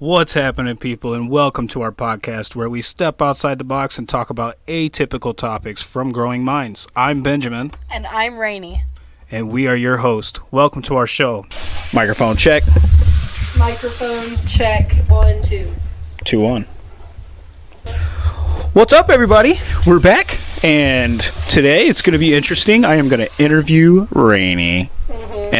What's happening, people, and welcome to our podcast where we step outside the box and talk about atypical topics from growing minds. I'm Benjamin, And I'm Rainy. and we are your host. Welcome to our show. Microphone check. Microphone check one, two. 2 1. What's up, everybody? We're back, and today it's going to be interesting. I am going to interview Rainy,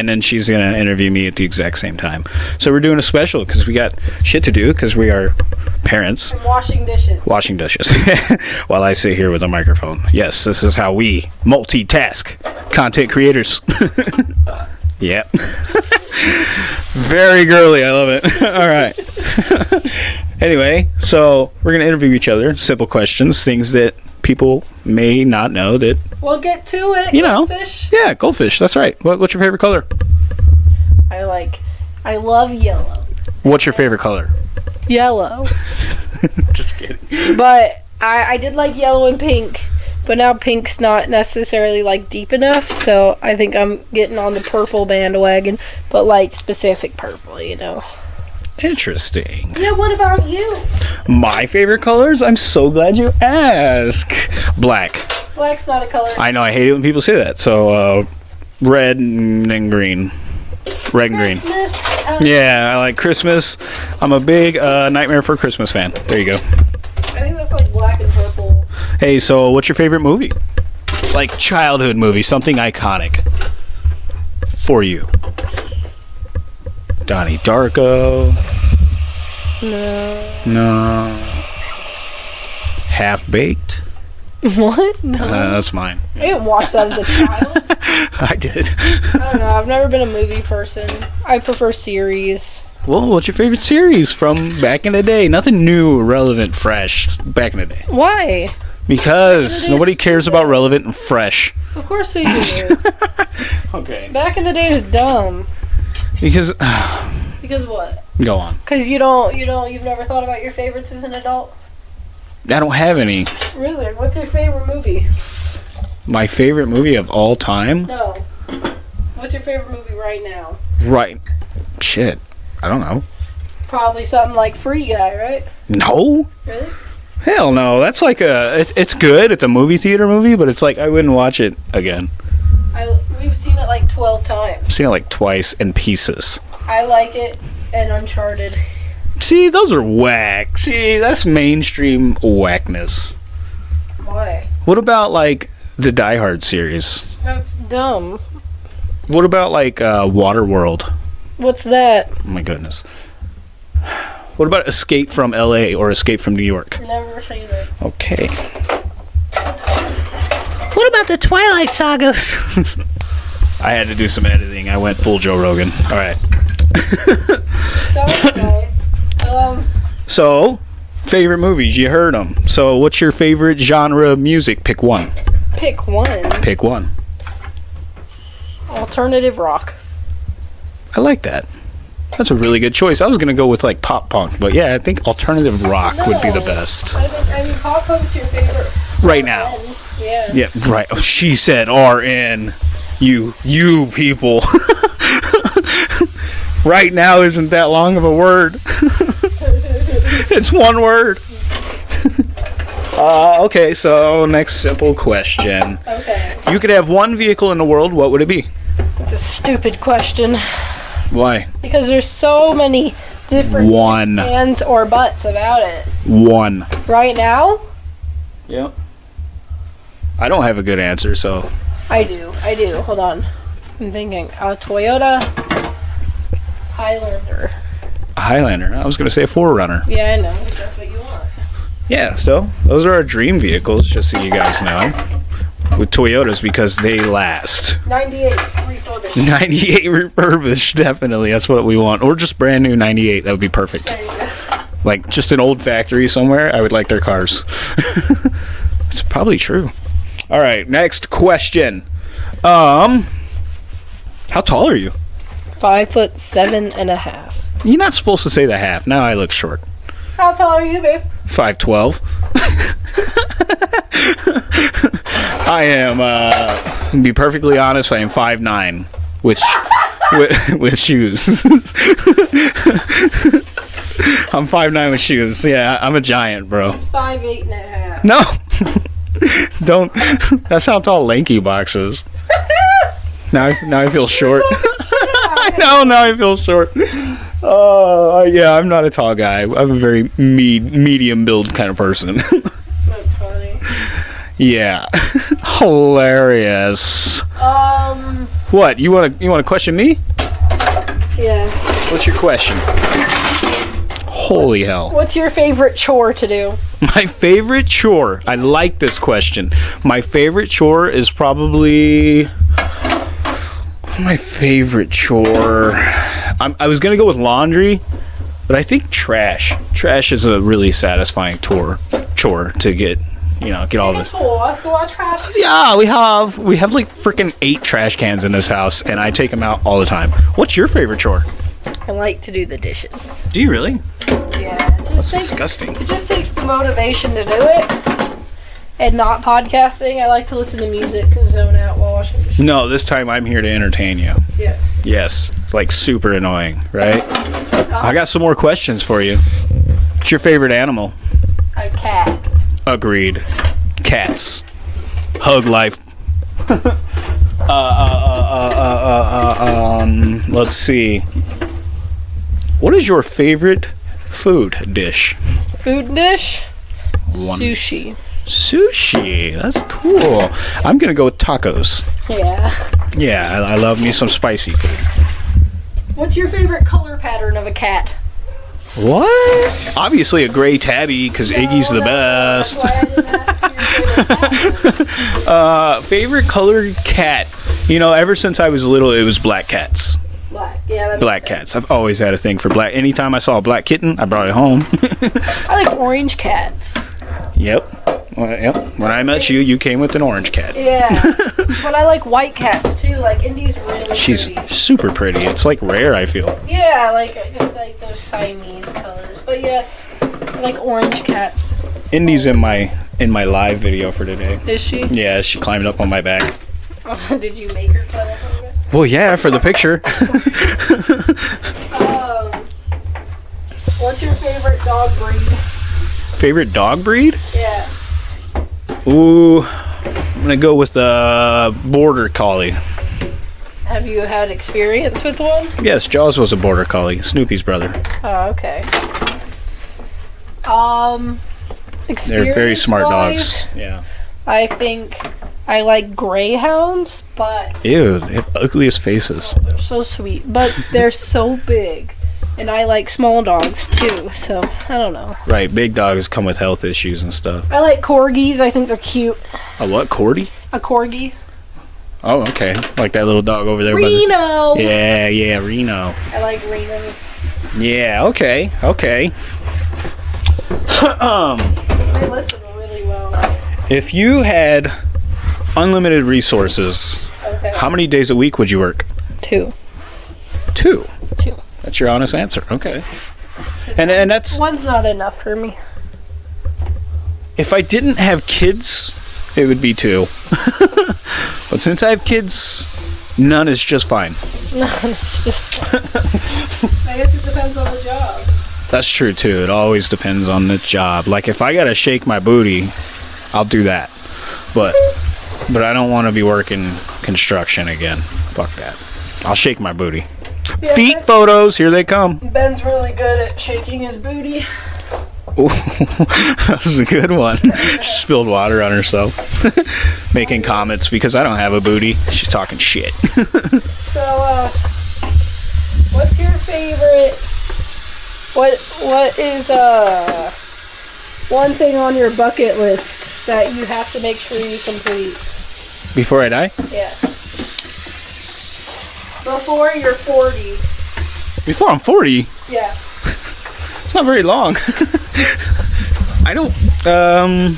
and then she's going to interview me at the exact same time. So we're doing a special because we got shit to do because we are parents. I'm washing dishes. washing dishes while I sit here with a microphone. Yes, this is how we multitask content creators. yep. Very girly. I love it. All right. anyway, so we're going to interview each other. Simple questions, things that people may not know that, We'll get to it. You know. Fish. yeah, goldfish. That's right. What, what's your favorite color? I like. I love yellow. What's your favorite color? Yellow. Just kidding. But I, I did like yellow and pink. But now pink's not necessarily like deep enough, so I think I'm getting on the purple bandwagon. But like specific purple, you know. Interesting. Yeah. What about you? My favorite colors? I'm so glad you asked. Black. Black's not a color. I know I hate it when people say that. So uh, red and then green, red and green. Christmas. uh, Yeah, I like Christmas. I'm a big uh, Nightmare for Christmas fan. There you go. I think that's like black and purple. Hey, so what's your favorite movie? Like childhood movie, something iconic for you. Donnie Darko. No. No. Half baked. What? No. Uh, that's mine. I didn't watch that as a child. I did. I don't know. I've never been a movie person. I prefer series. Well, what's your favorite series from back in the day? Nothing new, relevant, fresh back in the day. Why? Because nobody cares stupid. about relevant and fresh. Of course they do. Okay. Back in the day is dumb. Because Because what? go on. Because you don't, you don't, you've never thought about your favorites as an adult. I don't have any. Really? What's your favorite movie? My favorite movie of all time. No. What's your favorite movie right now? Right. Shit. I don't know. Probably something like Free Guy, right? No. Really? Hell no. That's like a. It's, it's good. It's a movie theater movie, but it's like I wouldn't watch it again. I we've seen it like twelve times. seen it like twice in pieces. I like it and Uncharted. See, those are whack. See, that's mainstream whackness. Why? What about like the Die Hard series? That's dumb. What about like uh, Waterworld? What's that? Oh my goodness. What about Escape from L.A. or Escape from New York? Never seen it. Okay. What about the Twilight sagas? I had to do some editing. I went full Joe Rogan. All right. So anyway, um, So, favorite movies? You heard them. So, what's your favorite genre of music? Pick one. pick one. Pick one. Alternative rock. I like that. That's a really good choice. I was gonna go with like pop punk, but yeah, I think alternative rock would be the best I think I mean pop punk's your favorite. right now. Yeah. Yeah, right. Oh, she said RN. You, you people. right now isn't that long of a word. it's one word. Uh, okay, so next simple question. Okay. You could have one vehicle in the world, what would it be? It's a stupid question Why? because there's so many different One. ands or buts about it. One. Right now, Yep. I don't have a good answer, so. I do. I do. Hold on. I'm thinking. A Toyota Highlander. Highlander. I was going to say a 4Runner. Yeah, I know. That's what you want. Yeah, so those are our dream vehicles, just so you guys know. With Toyotas because they last. 98 refurbished. 98 refurbished, definitely. That's what we want. Or just brand new 98. That would be perfect. There you go. Like just an old factory somewhere. I would like their cars. it's probably true. All right, next question. Um, how tall are you? Five foot seven and a half. You're not supposed to say the half. Now I look short. How tall are you, babe? Five twelve. I am. Uh, to be perfectly honest, I am five nine, which with, with shoes. I'm five nine with shoes. Yeah, I'm a giant, bro. Five eight and a half. No, don't. That's how tall LankyBox is. Now, I, now I feel short. I know. Now I feel short. Oh, yeah. I'm not a tall guy. I'm a very me- medium build kind of person. That's funny. yeah, hilarious. Um. What you want to you want to question me? Yeah. What's your question? Holy hell. What's your favorite chore to do? My favorite chore. I like this question. My favorite chore is probably my favorite chore. I'm, I was gonna go with laundry, but I think trash. Trash is a really satisfying chore. Chore to get, you know, get all the. Chore. Go on trash. Yeah, we have we have like freaking eight trash cans in this house, and I take them out all the time. What's your favorite chore? I like to do the dishes. Do you really? Yeah. That's takes, disgusting. it just takes the motivation to do it. And not podcasting. I like to listen to music and zone out while washing dishes. No, this time I'm here to entertain you. Yes. Yes, like super annoying, right? I got some more questions for you. What's your favorite animal? A cat. Agreed. Cats. Hug life. uh, uh, uh, uh, uh, uh, um, let's see. What is your favorite food dish? Food dish. One. Sushi. Sushi. That's cool. I'm gonna go with tacos. Yeah. Yeah, I, I love me some spicy food. What's your favorite color pattern of a cat? What? Obviously a gray tabby because Iggy's the best. uh, favorite colored cat. You know, ever since I was little, it was black cats. Black. Yeah. Black cats. I've always had a thing for black. Anytime I saw a black kitten, I brought it home. I like orange cats. yep. Well, yep. When I met you, you came with an orange cat. Yeah. but I like white cats too. Like Indy's really She's pretty. super pretty. It's like rare, I feel. Yeah, like just like those Siamese colors. But yes, I like orange cats. Indy's in my in my live video for today. Is she? Yeah, she climbed up on my back. Did you make her climb up? Well, yeah, for the picture. Um, what's your favorite dog breed? Favorite dog breed? Yeah. Ooh, I'm gonna go with the border collie. Have you had experience with one? Yes, Jaws was a border collie, Snoopy's brother. Oh, okay. Um, They're very smart experience-wise, dogs. Yeah. I think I like greyhounds, but Ew, they have ugliest faces. they're so sweet. But they're so big, and I like small dogs too. So I don't know. Right, big dogs come with health issues and stuff. I like corgis. I think they're cute. A what, corgi? A corgi. Oh, okay. Like that little dog over there. by the- Reno. Yeah, yeah, Reno. I like Reno. Yeah, okay, okay. um, They listen really well. if you had unlimited resources, Okay. how many days a week would you work? Two. Two. Two. That's your honest answer. Okay. And and that's One's not enough for me. if I didn't have kids, it would be two. but since I have kids, none is just fine. Just. I guess it depends on the job. That's true too. It always depends on the job. Like if I gotta shake my booty, I'll do that. But but I don't want to be working construction again. Fuck that. I'll shake my booty. Yeah, Feet Ben- photos, here they come. Ben's really good at shaking his booty. Ooh, that was a good one. She spilled water on herself, making comments because I don't have a booty. She's talking shit. So, uh, what's your favorite? What What is uh one thing on your bucket list that you have to make sure you complete? Before I die, Yeah. Before you're 40. before I'm 40, Yeah. it's not very long. I don't. Um.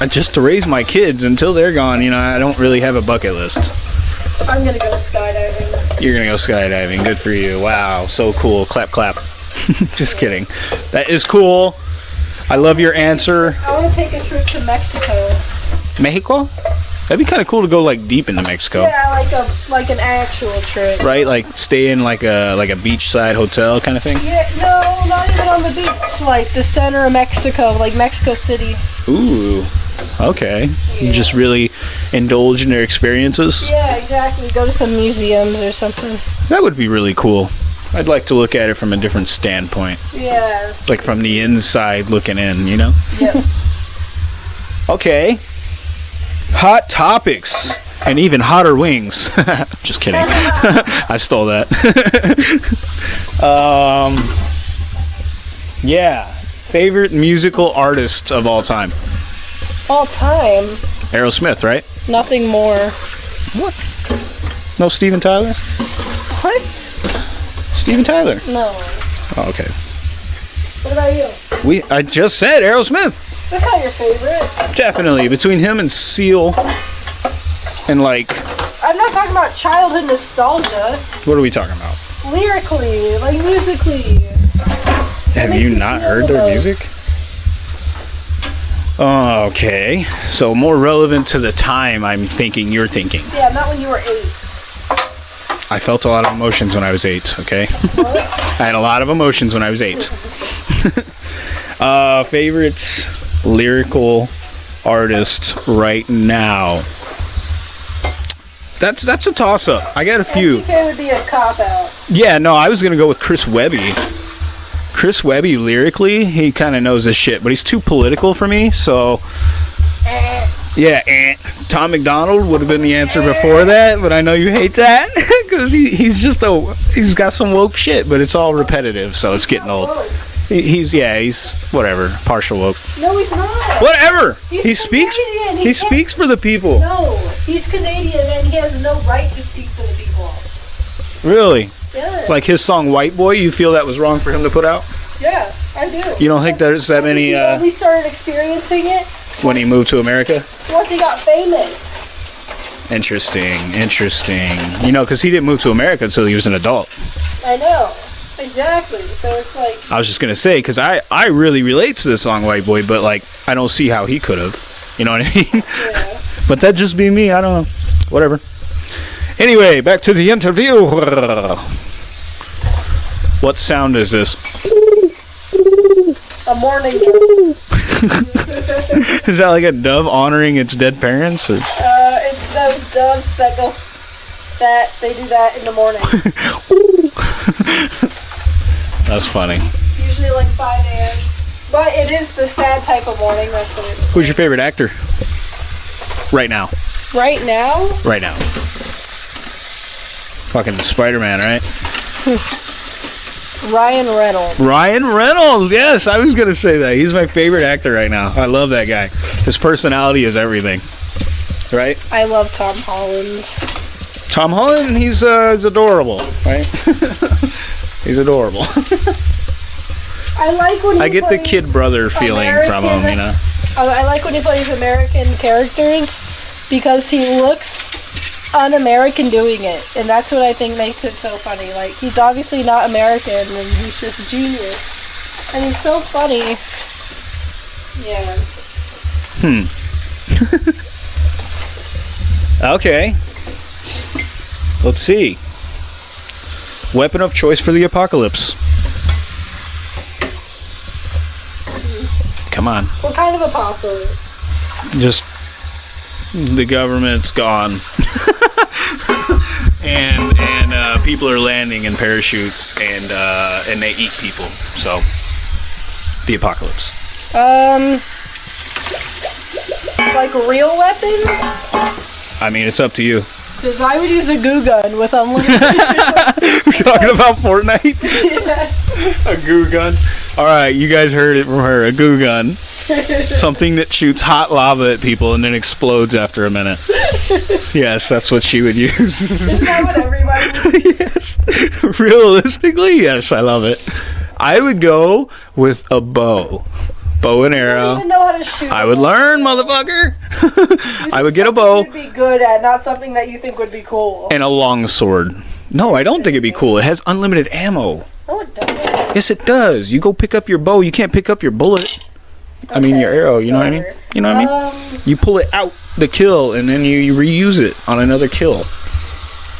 I just to raise my kids until they're gone. You know, I don't really have a bucket list. I'm gonna go skydiving. You're gonna go skydiving. Good for you. Wow, so cool. Clap, clap. just kidding. That is cool. I love your answer. I want to take a trip to Mexico. Mexico? That'd be kind of cool to go like deep into Mexico, Yeah, like a like an actual trip. right? Like stay in like a like a beachside hotel kind of thing. Yeah, no, not even on the beach. Like the center of Mexico, like Mexico City. Ooh, okay. You just really indulge in their experiences. Yeah, exactly. Go to some museums or something. That would be really cool. I'd like to look at it from a different standpoint, Yeah. like from the inside looking in. You know. Yep. Okay. Hot topics and even hotter wings. Just kidding. I stole that. um, yeah. Favorite musical artist of all time? All time. Aerosmith, right? Nothing more. What? No Steven Tyler? What? Steven Tyler. No. Oh, okay. What about you? We I just said Aerosmith. That's not your favorite. Definitely between him and Seal and like I'm not talking about childhood nostalgia. what are we talking about? Lyrically, like musically. Have you not heard their music? Okay, so more relevant to the time I'm thinking you're thinking. Yeah, not when you were eight. I felt a lot of emotions when I was eight, okay? I had a lot of emotions when I was eight. uh, favorite lyrical artist right now? That's that's a toss up. I got a few. MGK would be a cop out. Yeah, no, I was gonna go with Chris Webby. Chris Webby lyrically, he kind of knows his shit, but he's too political for me. So. Yeah, eh. Tom MacDonald would have been the answer before that, but I know you hate that because he, he's just a he's got some woke shit, but it's all repetitive, so it's getting old. He, he's yeah, he's whatever, partial woke, No, he's not. whatever. He's he speaks. Canadian. He He speaks for the people. No, he's Canadian and he has no right to speak for the people. Really, Yeah. like his song "White Boy." You feel that was wrong for him to put out? yeah, I do. You don't think there's that many uh, only started experiencing it when he moved to America? once he got famous. Interesting, interesting. You know, because he didn't move to America until he was an adult. I know. Exactly. So it's like, I was just gonna say because I I really relate to the song "White Boy," but like I don't see how he could have. You know what I mean? yeah. but that just be me. I don't know. Whatever. Anyway, back to the interview. What sound is this? A mourning. Is that like a dove honoring its dead parents? Or? Uh, it's those doves that go. That they do that in the morning. That's funny. Usually like 5 a.m. But it is the sad type of mourning. That's what it's. Who's your favorite actor? Right now. Right now, Right now. Fucking Spider Man, right? Ryan Reynolds. Ryan Reynolds. Yes, I was gonna say that. He's my favorite actor right now. I love that guy. His personality is everything. Right? I love Tom Holland. Tom Holland. He's uh, he's adorable. Right? he's adorable. I like when he I get the kid brother feeling from him. You know. I, I like when he plays American characters because he looks un-American doing it, and that's what I think makes it so funny. Like he's obviously not American, and he's just genius, and he's so funny. Yeah. Hmm. okay. Let's see. Weapon of choice for the apocalypse. Come on. What kind of apocalypse? just the government's gone. And and uh, people are landing in parachutes and uh, and they eat people. So the apocalypse. Um, like real weapons? i mean it's up to you. Because I would use a goo gun with unlimited. we're talking about fortnite? Yes. a goo gun? All right you guys heard it from her. A goo gun something that shoots hot lava at people and then explodes after a minute yes that's what she would use Isn't that what everybody? would- yes. Realistically, yes, I love it. I would go with a bow. Bow and arrow. even know how to shoot. I would learn, motherfucker. I would get a bow be good at, not something that you think would be cool. and a long sword. No, I don't think it'd be cool. It has unlimited ammo. No, it doesn't. Yes, it does. You go pick up your bow, you can't pick up your bullet. I mean your arrow. You know what I mean? You know what I mean? Um, You pull it out the kill and then you, you reuse it on another kill.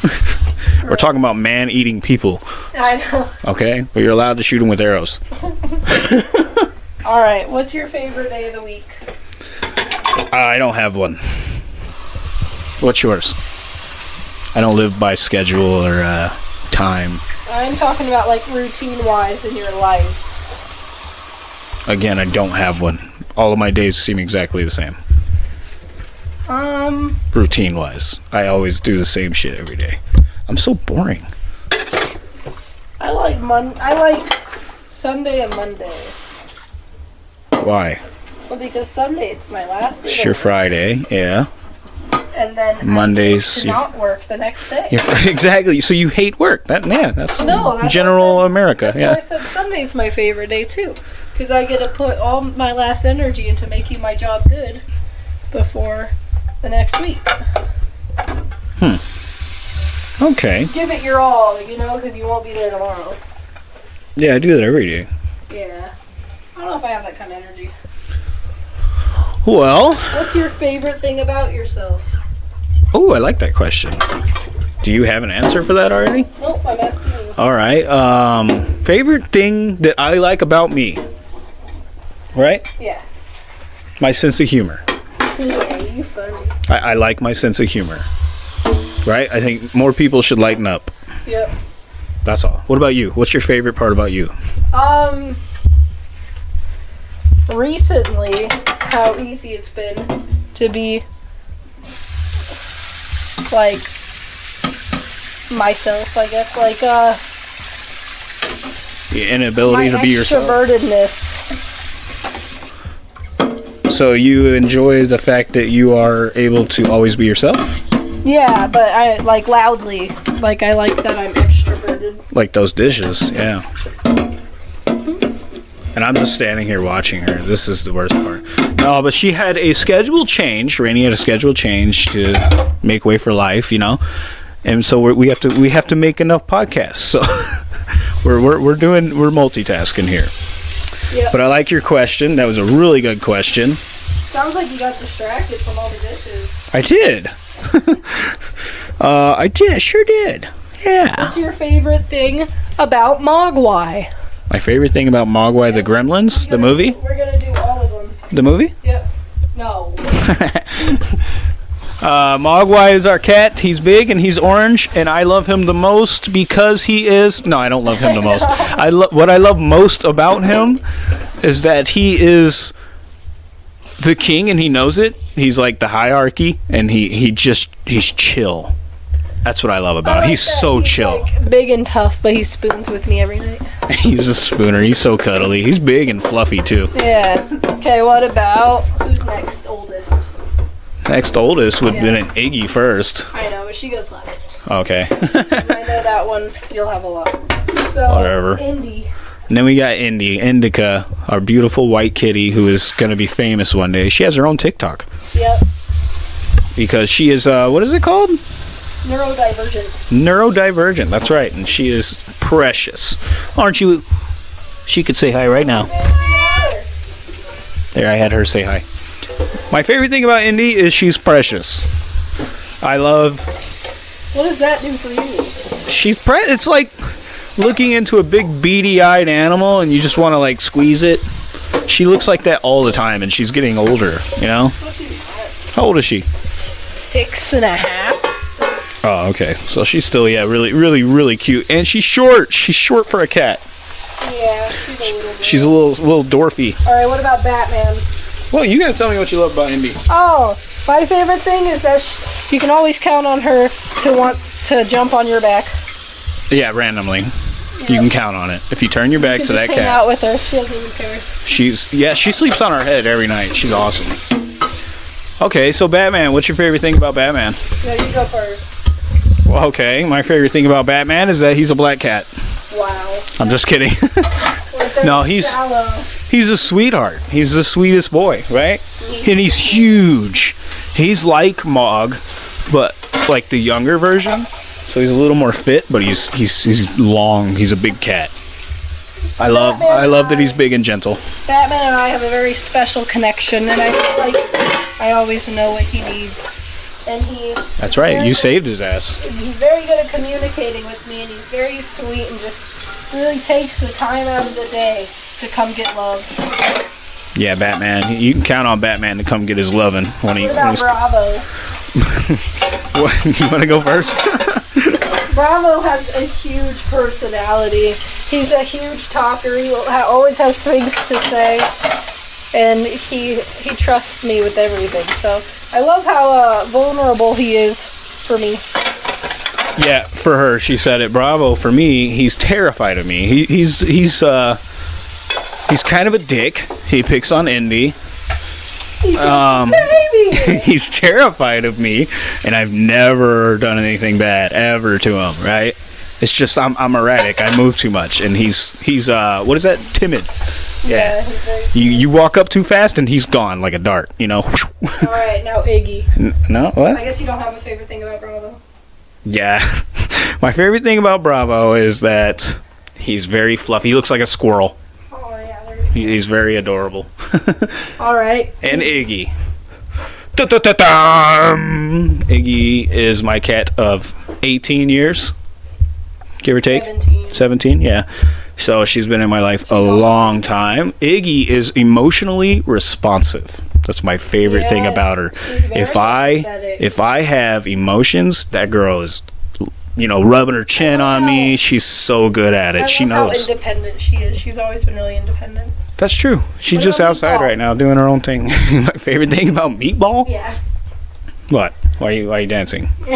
We're talking about man eating people, I know. okay? But you're allowed to shoot them with arrows. All right. What's your favorite day of the week? I don't have one. What's yours? I don't live by schedule or uh, time. I'm talking about like routine wise in your life. Again, I don't have one. All of my days seem exactly the same, Um, routine wise. I always do the same shit every day. I'm so boring. I like Mon. I like Sunday and Monday. Why? Well, because Sunday it's my last day. It's your Friday, yeah. and then Mondays, to not work the next day. Exactly. So you hate work. That yeah, that's No, that's general. America. That's yeah. why I said Sunday's my favorite day too, because I get to put all my last energy into making my job good before the next week. Okay. Give it your all, you know, because you won't be there tomorrow. Yeah, I do that every day. Yeah. I don't know if I have that kind of energy. Well, What's your favorite thing about yourself? oh, I like that question. Do you have an answer for that already? Nope, I'm asking you. All right. Um, favorite thing that I like about me, right? Yeah. My sense of humor. Yeah, you funny. I, I like my sense of humor. Right? I think more people should lighten up. Yep. That's all. What about you? What's your favorite part about you? Um, recently, how easy it's been to be like myself, I guess. Like, uh, The inability to be yourself. extrovertedness. So you enjoy the fact that you are able to always be yourself? Yeah, but I like loudly. Like, I like that I'm extroverted. Like those dishes, yeah. And I'm just standing here watching her. This is the worst part. No, but she had a schedule change. Rainy had a schedule change to make way for life, you know. And so we're, we have to we have to make enough podcasts. So we're, we're we're doing we're multitasking here. Yep. But I like your question. That was a really good question. Sounds like you got distracted from all the dishes. I did. uh, I did. Sure did. Yeah. What's your favorite thing about Mogwai? My favorite thing about Mogwai the Gremlins, the movie, We're gonna do all of them. the movie. Yep. No. Uh, Mogwai is our cat. He's big and he's orange, and I love him the most because he is. No, I don't love him the most. I lo- what I love most about him is that he is the king and he knows it. He's like the hierarchy, and he he just he's chill. That's what I love about him. like He's that so he's, chill. like, big and tough, but he spoons with me every night. He's a spooner. He's so cuddly. He's big and fluffy too. Yeah. Okay. What about who's next? Oldest. Next oldest would have been an Iggy first. I know, but she goes last. Okay. I know that one. You'll have a lot. So Whatever. Indy. And then we got Indy, Indica, our beautiful white kitty who is going to be famous one day. She has her own TikTok Yep. because she is, uh, what is it called? Neurodivergent. Neurodivergent. That's right. And she is precious. Aren't you? She could say hi right now. There, I had her say hi. My favorite thing about Indy is she's precious. I love, What does that do for you? she's pre- it's like looking into a big beady eyed animal and you just want to like squeeze it. She looks like that all the time and she's getting older, you know? How old is she? Six and a half. Oh, okay. So she's still, yeah, really, really, really cute. And she's short. She's short for a cat. Yeah, she's a little. She's a little, little dwarfy. All right. What about Batman? Well, you gotta tell me what you love about Indy. Oh, my favorite thing is that sh- you can always count on her to want to jump on your back. Yeah, randomly. You can count on it. If you turn your back You to can that just hang cat, out with her. She doesn't even care. she's yeah, she sleeps on her head every night. She's awesome. Okay, so Batman. What's your favorite thing about Batman? No, you go first. Well, okay, my favorite thing about Batman is that he's a black cat. Wow. I'm just kidding. No, he's- shallow. he's a sweetheart. He's the sweetest boy, right? And he's huge. He's like Mog, but like the younger version. So he's a little more fit, but he's he's he's long. He's a big cat. I love I love that he's big and gentle. Batman and I have a very special connection, and I feel like I always know what he needs. And he That's right. You saved his ass. he's very good at communicating with me, and he's very sweet and just really takes the time out of the day to come get love. Yeah, Batman. You can count on Batman to come get his loving when he. What When about he's, Bravo? what, you want to go first? Bravo has a huge personality. He's a huge talker. He always has things to say, and he he trusts me with everything. So I love how uh, vulnerable he is for me. Yeah, for her, she said it. Bravo. For me, he's terrified of me. He, he's he's uh he's kind of a dick. He picks on Indy. He's Um, he's terrified of me, and I've never done anything bad ever to him. Right? It's just I'm I'm erratic. I move too much, and he's he's uh what is that? Timid. yeah. he's very. You you walk up too fast, and he's gone like a dart. You know. All right, now Iggy. N- no what? I guess you don't have a favorite thing about Bravo. Yeah. My favorite thing about Bravo is that he's very fluffy. He looks like a squirrel. Oh yeah. He- He's very adorable. All right. and Iggy. Da-da-da-dum! Iggy is my cat of 18 years, give or take. 17. 17, yeah. So she's been in my life a long time. Iggy is emotionally responsive. That's my favorite thing about her. If I if I have emotions, that girl is you know, rubbing her chin on me. She's so good at it. I she knows. how independent she is. She's always been really independent. That's true. She's What just outside Meatball? right now doing her own thing. my favorite thing about Meatball? Yeah. What? Why are you why are you dancing?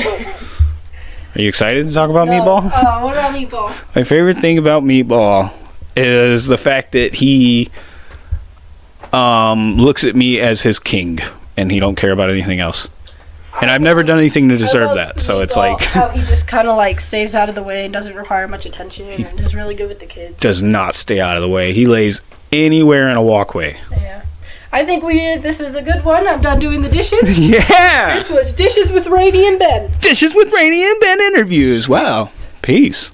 Are you excited to talk about No. Meatball? Oh, what about Meatball? My favorite thing about Meatball is the fact that he um, looks at me as his king, and he don't care about anything else. And I've never done anything to deserve that, so it's like how he just kind of like stays out of the way and doesn't require much attention and is really good with the kids. does not stay out of the way. He lays anywhere in a walkway. Yeah. I think we this is a good one. I'm done doing the dishes. Yeah, this was dishes with Rainy and Ben. dishes with Rainy and Ben interviews. Wow, peace.